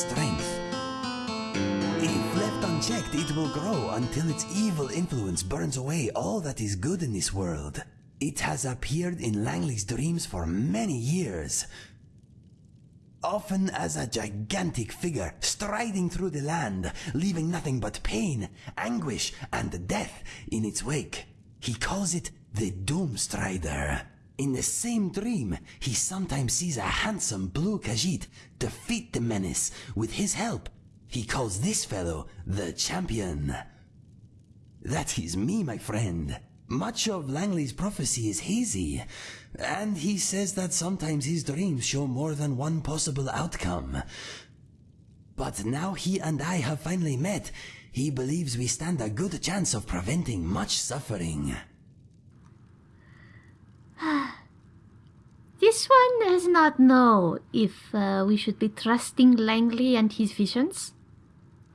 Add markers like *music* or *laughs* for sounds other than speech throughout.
strength. If left unchecked, it will grow until its evil influence burns away all that is good in this world. It has appeared in Langley's dreams for many years, often as a gigantic figure striding through the land, leaving nothing but pain, anguish, and death in its wake. He calls it the Doomstrider. In the same dream, he sometimes sees a handsome blue Khajiit defeat the menace with his help. He calls this fellow the champion. That is me, my friend. Much of Langley's prophecy is hazy, and he says that sometimes his dreams show more than one possible outcome. But now he and I have finally met, he believes we stand a good chance of preventing much suffering. *sighs* This one does not know if uh, we should be trusting Langley and his visions.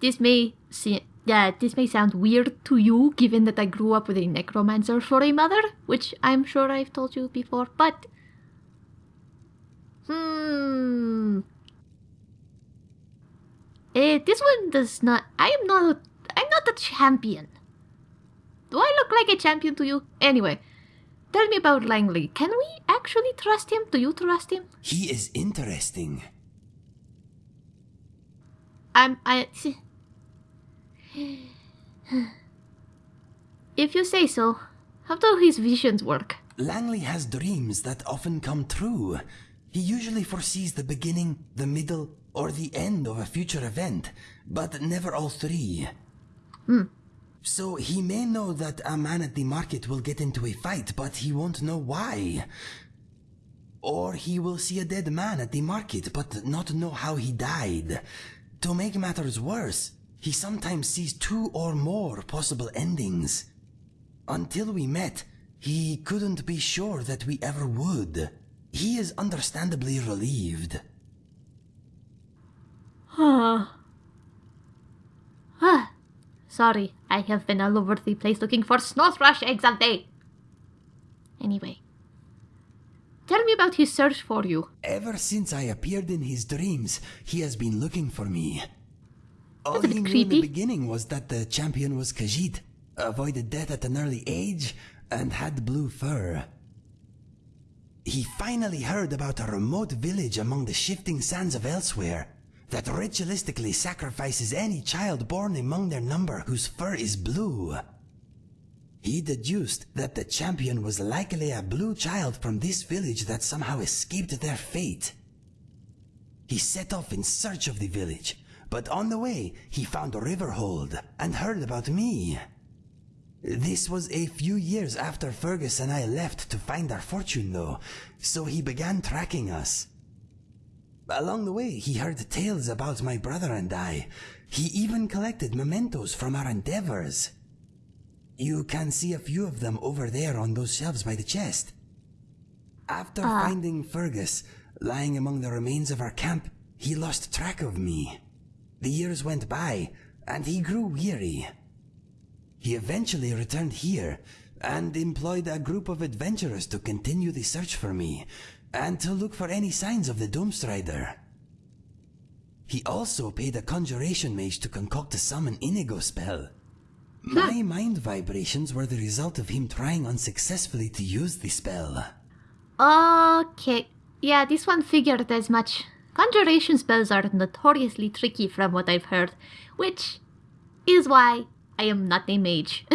This may see, yeah, this may sound weird to you, given that I grew up with a necromancer for a mother, which I'm sure I've told you before. But hmm, eh, this one does not. I am not. I'm not a champion. Do I look like a champion to you? Anyway. Tell me about Langley. Can we actually trust him? Do you trust him? He is interesting. I'm. I. see- If you say so, how do his visions work? Langley has dreams that often come true. He usually foresees the beginning, the middle, or the end of a future event, but never all three. Hmm. So he may know that a man at the market will get into a fight, but he won't know why. Or he will see a dead man at the market, but not know how he died. To make matters worse, he sometimes sees two or more possible endings. Until we met, he couldn't be sure that we ever would. He is understandably relieved. Huh. Ah, sorry, I have been all over the place looking for snow thrush eggs all day. Anyway, tell me about his search for you. Ever since I appeared in his dreams, he has been looking for me. All he knew in the beginning was that the champion was Khajiit, avoided death at an early age, and had blue fur. He finally heard about a remote village among the shifting sands of Elsweyr that ritualistically sacrifices any child born among their number whose fur is blue. He deduced that the champion was likely a blue child from this village that somehow escaped their fate. He set off in search of the village, but on the way he found Riverhold and heard about me. This was a few years after Fergus and I left to find our fortune though, so he began tracking us. Along the way he heard tales about my brother and I. He even collected mementos from our endeavors. You can see a few of them over there on those shelves by the chest. After ah. finding Fergus lying among the remains of our camp, he lost track of me. The years went by, and he grew weary. He eventually returned here and employed a group of adventurers to continue the search for me and to look for any signs of the Doomstrider. He also paid a conjuration mage to concoct a summon Inigo spell. My mind vibrations were the result of him trying unsuccessfully to use the spell. Okay, yeah, this one figured as much. Conjuration spells are notoriously tricky from what I've heard, which is why I am not a mage.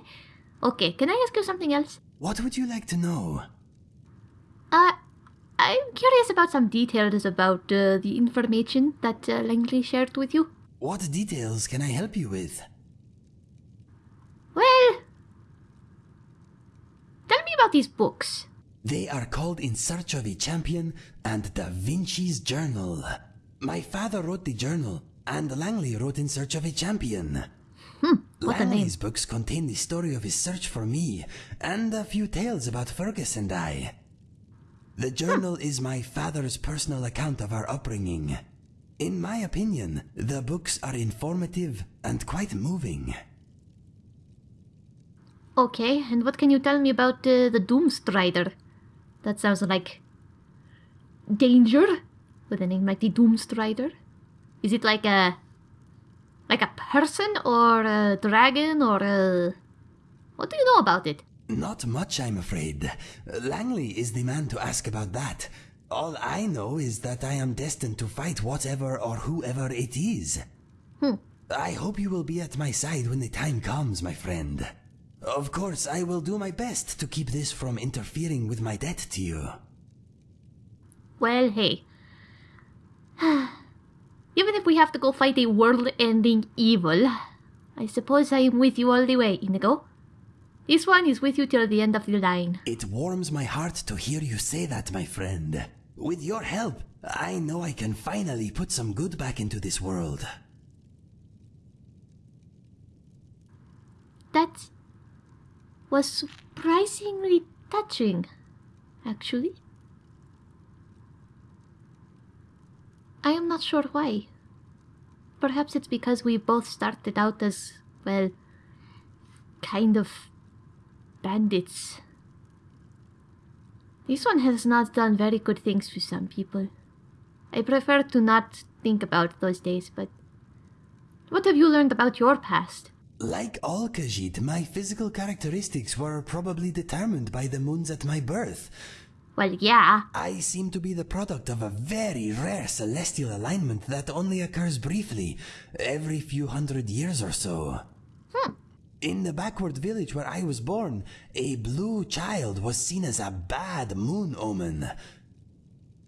*laughs* okay, can I ask you something else? What would you like to know? Uh, I'm curious about some details about uh, the information that uh, Langley shared with you. What details can I help you with? Well, tell me about these books. They are called In Search of a Champion and Da Vinci's Journal. My father wrote the journal, and Langley wrote In Search of a Champion. What a name. Langley's books contain the story of his search for me, and a few tales about Fergus and I. The journal is my father's personal account of our upbringing. In my opinion, the books are informative and quite moving. Okay, and what can you tell me about uh, the Doomstrider? That sounds like danger with a name like the Doomstrider. Is it like a like a person or a dragon or a What do you know about it? Not much, I'm afraid. Langley is the man to ask about that. All I know is that I am destined to fight whatever or whoever it is. Hmm. I hope you will be at my side when the time comes, my friend. Of course, I will do my best to keep this from interfering with my debt to you. Well, hey. *sighs* Even if we have to go fight a world-ending evil, I suppose I am with you all the way, Inigo. This one is with you till the end of the line. It warms my heart to hear you say that, my friend. With your help, I know I can finally put some good back into this world. That was surprisingly touching, actually. I am not sure why. Perhaps it's because we both started out as, well, kind of bandits. This one has not done very good things to some people. I prefer to not think about those days, but what have you learned about your past? Like all Khajiit, my physical characteristics were probably determined by the moons at my birth. Well, yeah. I seem to be the product of a very rare celestial alignment that only occurs briefly, every few hundred years or so. Hmm. In the backward village where I was born, a blue child was seen as a bad moon omen.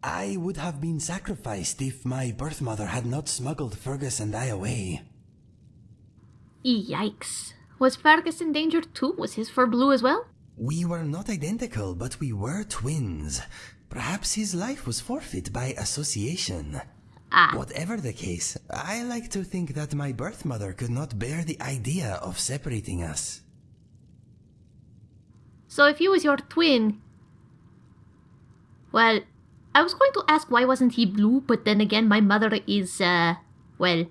I would have been sacrificed if my birth mother had not smuggled Fergus and I away. Yikes. Was Fergus in danger too? Was his fur blue as well? We were not identical, but we were twins. Perhaps his life was forfeit by association. Ah. Whatever the case, I like to think that my birth mother could not bear the idea of separating us. So if he was your twin... Well, I was going to ask why wasn't he blue, but then again my mother is, uh, well,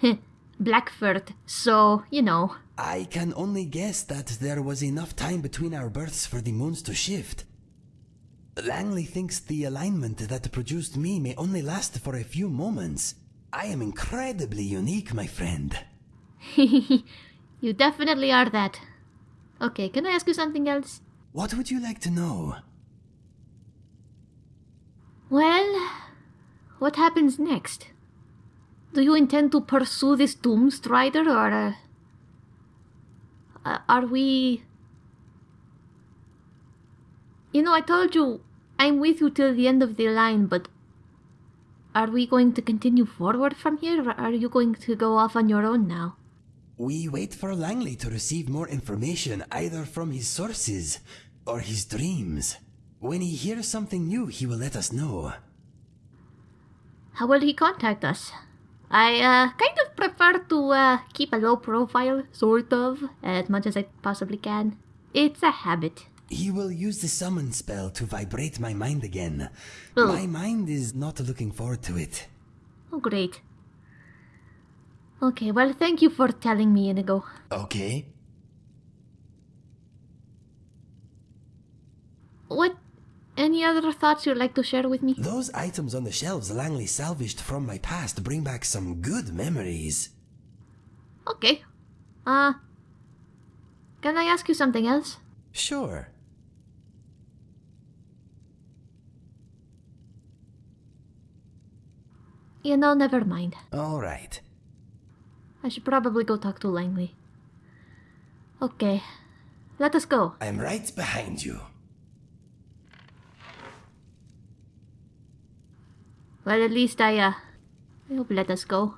*laughs* Blackford, so, you know. I can only guess that there was enough time between our births for the moons to shift. Langley thinks the alignment that produced me may only last for a few moments. I am incredibly unique, my friend. *laughs* you definitely are that. Okay, can I ask you something else? What would you like to know? Well, what happens next? Do you intend to pursue this Doomstrider or... Uh, uh, are we... You know, I told you I'm with you till the end of the line, but are we going to continue forward from here, or are you going to go off on your own now? We wait for Langley to receive more information either from his sources or his dreams. When he hears something new, he will let us know. How will he contact us? I uh, kind of prefer to uh, keep a low profile, sort of, as much as I possibly can. It's a habit. He will use the summon spell to vibrate my mind again. Ugh. My mind is not looking forward to it. Oh, great. Okay, well, thank you for telling me, Inigo. Okay. What? Any other thoughts you'd like to share with me? Those items on the shelves Langley salvaged from my past bring back some good memories. Okay. Uh, can I ask you something else? Sure. You know, never mind. All right. I should probably go talk to Langley. Okay, let us go. I'm right behind you. Well, at least I, uh, I hope let us go.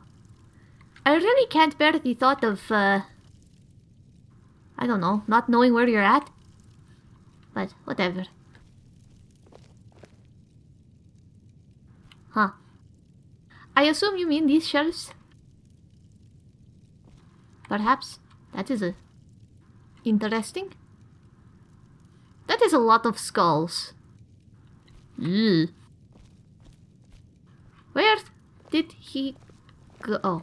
I really can't bear the thought of, uh, I don't know, not knowing where you're at. But, whatever. Huh. I assume you mean these shelves? Perhaps. That is a... Interesting. That is a lot of skulls. Ugh. Where did he go? Oh.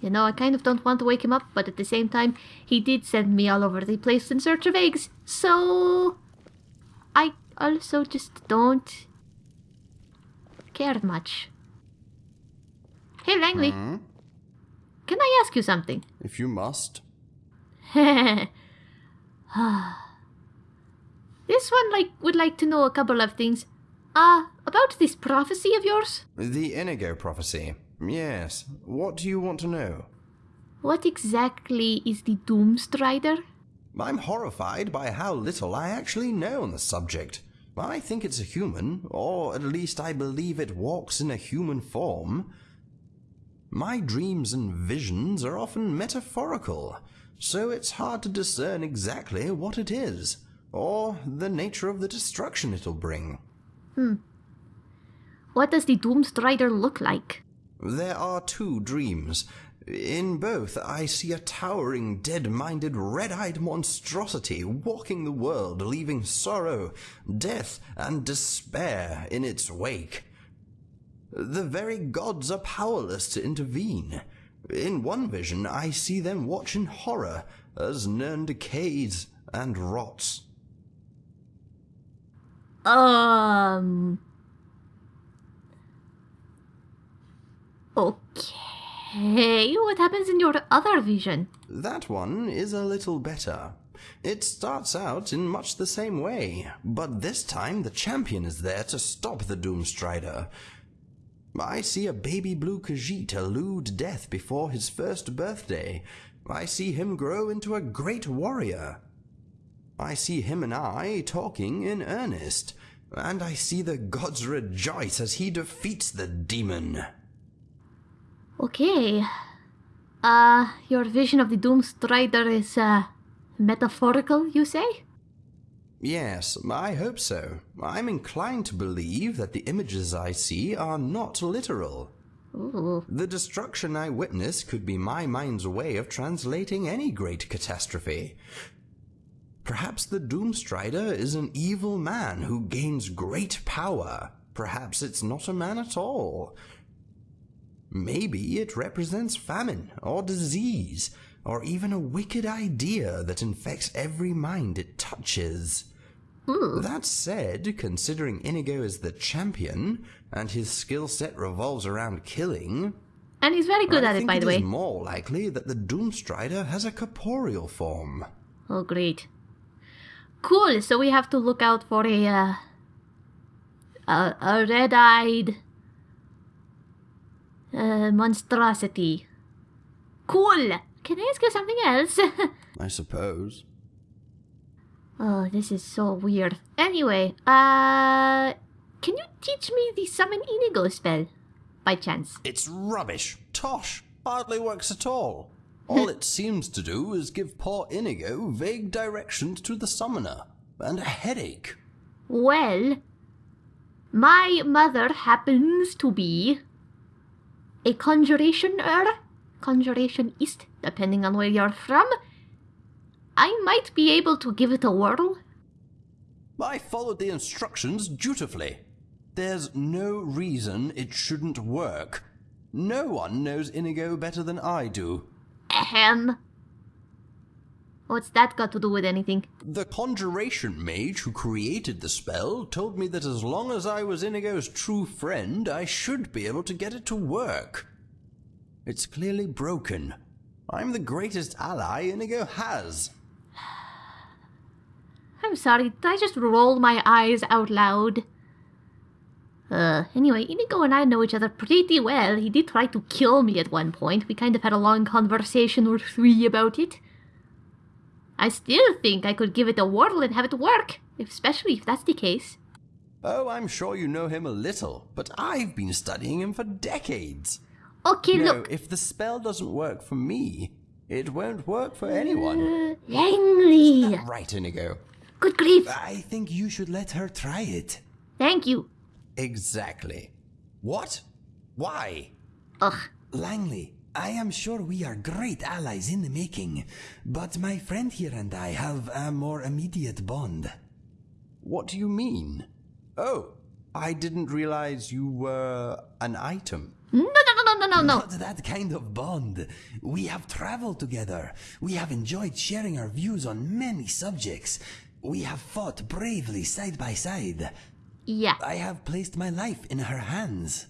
You know, I kind of don't want to wake him up, but at the same time, he did send me all over the place in search of eggs, so... I also just don't care much. Hey, Langley. Can I ask you something? *laughs* If you must. *sighs* this one like would like to know a couple of things. Uh, about this prophecy of yours. The Inigo prophecy. Yes. What do you want to know? What exactly is the Doomstrider? I'm horrified by how little I actually know on the subject. I think it's a human, or at least I believe it walks in a human form. My dreams and visions are often metaphorical, so it's hard to discern exactly what it is, or the nature of the destruction it'll bring. Hmm. What does the Doomstrider look like? There are two dreams. In both, I see a towering, dead minded, red eyed monstrosity walking the world, leaving sorrow, death, and despair in its wake. The very gods are powerless to intervene. In one vision, I see them watch in horror as Nirn decays and rots. Um. Okay, what happens in your other vision? That one is a little better. It starts out in much the same way, but this time the champion is there to stop the Doomstrider. I see a baby blue Khajiit elude death before his first birthday. I see him grow into a great warrior. I see him and I talking in earnest, and I see the gods rejoice as he defeats the demon. Okay. Uh, your vision of the Doomstrider is, uh, metaphorical, you say? Yes, I hope so. I'm inclined to believe that the images I see are not literal. Ooh. The destruction I witness could be my mind's way of translating any great catastrophe. Perhaps the Doomstrider is an evil man who gains great power. Perhaps it's not a man at all. Maybe it represents famine or disease, or even a wicked idea that infects every mind it touches. That said, considering Inigo is the champion, and his skill set revolves around killing, And he's very good I at it, by the way. it is more likely that the Doomstrider has a corporeal form. Oh, great. Cool, so we have to look out for a, uh, a, a red-eyed uh, monstrosity. Cool! Can I ask you something else? *laughs* I suppose. Oh, this is so weird. Anyway, uh, can you teach me the summon Inigo spell, by chance? It's rubbish. Tosh. Hardly works at all. All it *laughs* seems to do is give poor Inigo vague directions to the summoner, and a headache. Well, my mother happens to be a conjurationer, conjurationist, depending on where you're from. I might be able to give it a whirl. I followed the instructions dutifully. There's no reason it shouldn't work. No one knows Inigo better than I do. Ahem. What's that got to do with anything? The conjuration mage who created the spell told me that as long as I was Inigo's true friend, I should be able to get it to work. It's clearly broken. I'm the greatest ally Inigo has. I'm sorry, did I just roll my eyes out loud? Uh, anyway, Inigo and I know each other pretty well. He did try to kill me at one point. We kind of had a long conversation or three about it. I still think I could give it a whirl and have it work, especially if that's the case. Oh, I'm sure you know him a little, but I've been studying him for decades. Okay, no, look. if the spell doesn't work for me, it won't work for anyone. Uh, Langley! Right, Inigo. Good grief! I think you should let her try it. Thank you. Exactly. What? Why? Ugh. Langley, I am sure we are great allies in the making, but my friend here and I have a more immediate bond. What do you mean? Oh, I didn't realize you were an item. No, no, no, no, no, no, no. Not that kind of bond. We have traveled together. We have enjoyed sharing our views on many subjects. We have fought bravely side by side. Yeah. I have placed my life in her hands.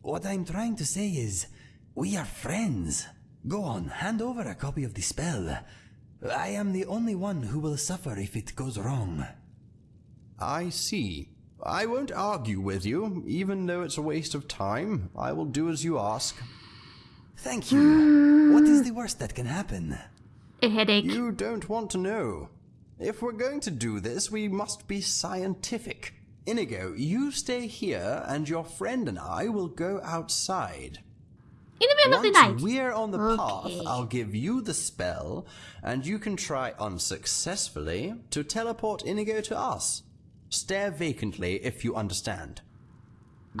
What I'm trying to say is, we are friends. Go on, hand over a copy of the spell. I am the only one who will suffer if it goes wrong. I see. I won't argue with you, even though it's a waste of time. I will do as you ask. Thank you. what is the worst that can happen? A headache. You don't want to know. If we're going to do this, we must be scientific. Inigo, you stay here, and your friend and I will go outside. In the middle of the Once night. we're on the Okay. path, I'll give you the spell, and you can try unsuccessfully to teleport Inigo to us. Stare vacantly if you understand.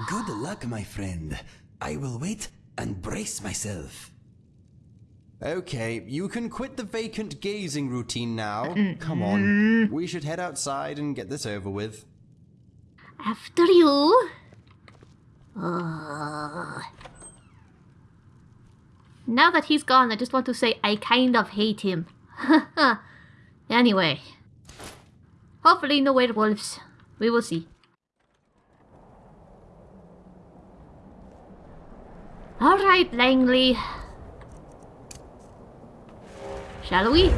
Good luck, my friend. I will wait and brace myself. Okay, you can quit the vacant gazing routine now. Come on. We should head outside and get this over with. After you. Ugh. Now that he's gone, I just want to say I kind of hate him. *laughs* anyway. Hopefully no werewolves. We will see. Alright, Langley. Shall we?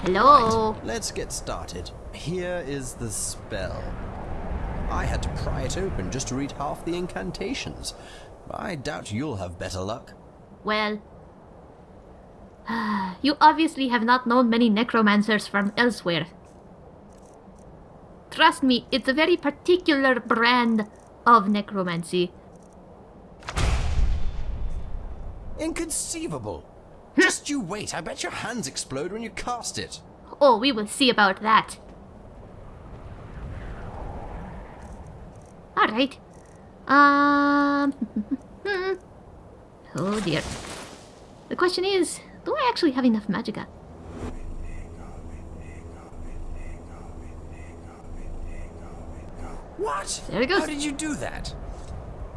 Hello? Let's get started. Here is the spell. I had to pry it open just to read half the incantations. I doubt you'll have better luck. Well, *sighs* you obviously have not known many necromancers from Elsweyr. Trust me, it's a very particular brand of necromancy. Inconceivable! Just you wait, I bet your hands explode when you cast it. Oh, we will see about that. Alright. Um. *laughs* oh dear. The question is do I actually have enough magicka? What? There it goes. How did you do that?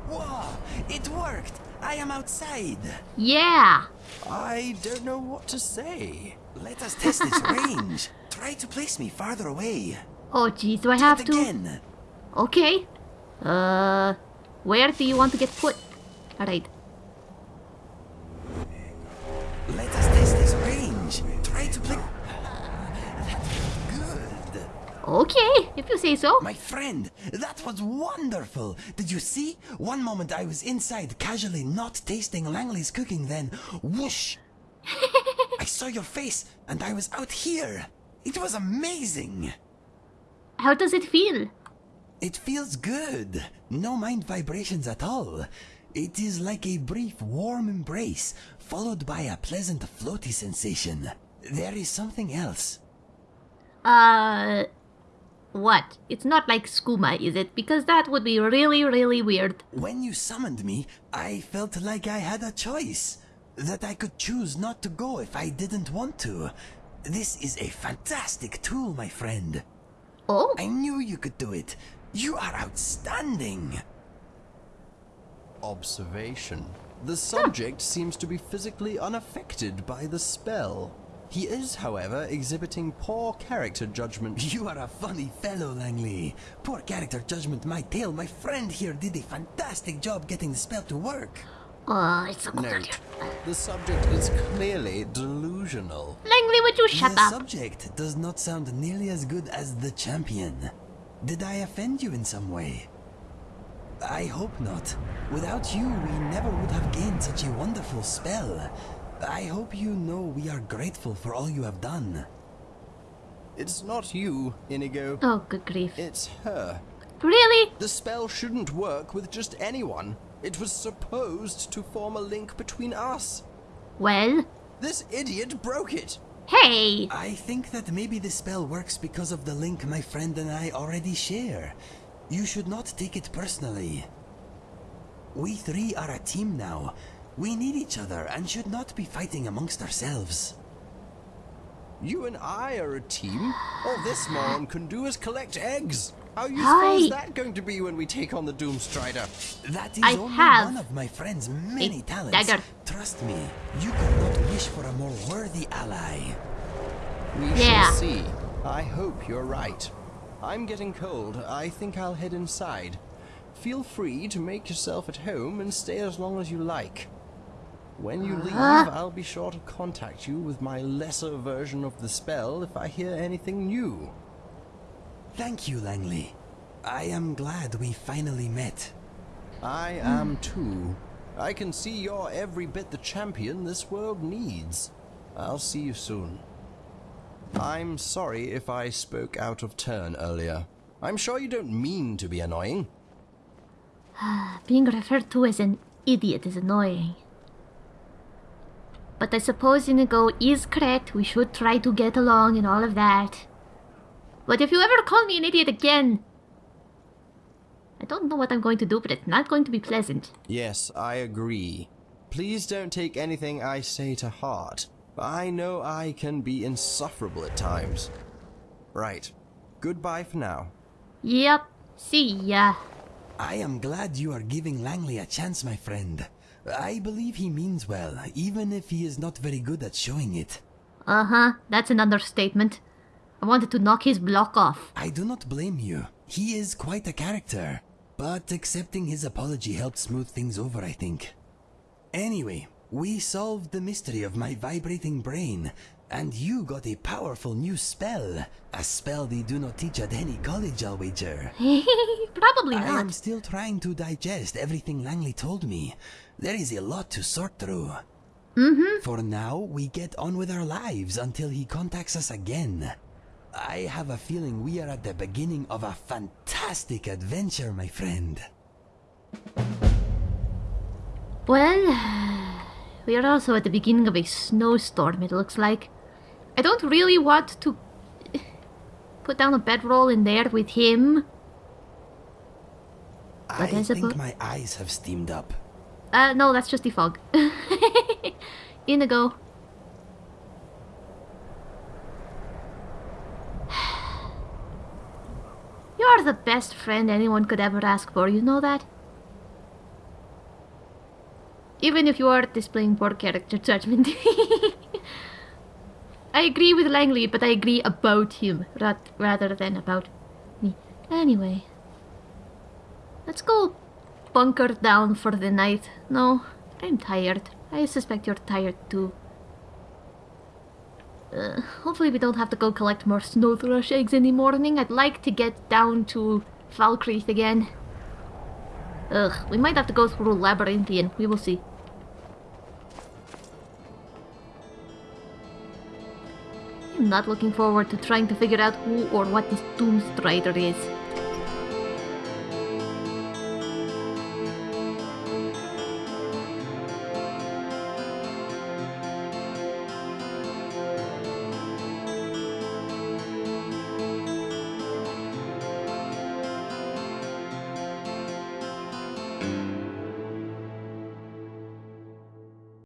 Whoa! It worked! I am outside! Yeah! I don't know what to say. Let us test its *laughs* range. Try to place me farther away. Oh geez, do I Do have to? again. Okay. Uh, where do you want to get put? Alright. Okay, if you say so. My friend, that was wonderful. Did you see? One moment I was inside, casually not tasting Langley's cooking, then whoosh! *laughs* I saw your face, and I was out here. It was amazing. How does it feel? It feels good. No mind vibrations at all. It is like a brief warm embrace, followed by a pleasant floaty sensation. There is something else. Uh, what? It's not like skooma, is it? Because that would be really, really weird. When you summoned me, I felt like I had a choice. That I could choose not to go if I didn't want to. This is a fantastic tool, my friend. Oh, I knew you could do it. You are outstanding. Observation. The subject seems to be physically unaffected by the spell. He is, however, exhibiting poor character judgment. *laughs* You are a funny fellow, Langley. Poor character judgment, my tail. My friend here did a fantastic job getting the spell to work. oh, it's so cold out Note, here. the subject is clearly delusional. Langley, would you shut the up? subject does not sound nearly as good as the champion. Did I offend you in some way? I hope not. Without you, we never would have gained such a wonderful spell. I hope you know we are grateful for all you have done. It's not you, Inigo. Oh, good grief. It's her. Really? The spell shouldn't work with just anyone. It was supposed to form a link between us. Well, This idiot broke it. hey! I think that maybe the spell works because of the link my friend and I already share. You should not take it personally. We three are a team now. We need each other and should not be fighting amongst ourselves. You and I are a team. All this moron can do is collect eggs. How useful Hi. is that going to be when we take on the Doomstrider? That is I only have one of my friend's many talents. dagger. Trust me, you could not wish for a more worthy ally. We Yeah. shall see. I hope you're right. I'm getting cold. I think I'll head inside. Feel free to make yourself at home and stay as long as you like. When you leave. I'll be sure to contact you with my lesser version of the spell if I hear anything new. Thank you, Langley. I am glad we finally met. I am too. I can see you're every bit the champion this world needs. I'll see you soon. I'm sorry if I spoke out of turn earlier. I'm sure you don't mean to be annoying. *sighs* Being referred to as an idiot is annoying. But I suppose Inigo is correct. We should try to get along and all of that. But if you ever call me an idiot again, I don't know what I'm going to do, but it's not going to be pleasant. Yes, I agree. Please don't take anything I say to heart. I know I can be insufferable at times. Right. Goodbye for now. Yep. See ya. I am glad you are giving Langley a chance, my friend. I believe he means well, even if he is not very good at showing it. Uh huh. That's an understatement. I wanted to knock his block off. I do not blame you. He is quite a character. But accepting his apology helped smooth things over, I think. Anyway, we solved the mystery of my vibrating brain, and you got a powerful new spell. A spell they do not teach at any college, I'll wager. *laughs* Probably not. I am still trying to digest everything Langley told me. There is a lot to sort through. Mm-hmm. For now, we get on with our lives until he contacts us again. I have a feeling we are at the beginning of a fantastic adventure, my friend. Well, *sighs* we are also at the beginning of a snowstorm, it looks like. I don't really want to put down a bedroll in there with him. I think my eyes have steamed up. Uh, no, that's just *laughs* the fog. Inigo. *sighs* You're the best friend anyone could ever ask for, you know that? Even if you are displaying poor character judgment. *laughs* I agree with Langley, but I agree about him ra- rather than about me. Anyway, let's go bunker down for the night. No, I'm tired. I suspect you're tired too. Uh, hopefully we don't have to go collect more snow thrush eggs in the morning. I'd like to get down to Falkreath again. Ugh, we might have to go through Labyrinthian. We will see. Not looking forward to trying to figure out who or what this Doomstrider is.